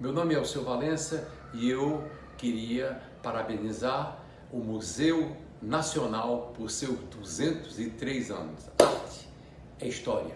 Meu nome é Alceu Valença e eu queria parabenizar o Museu Nacional por seus 203 anos. Arte é história.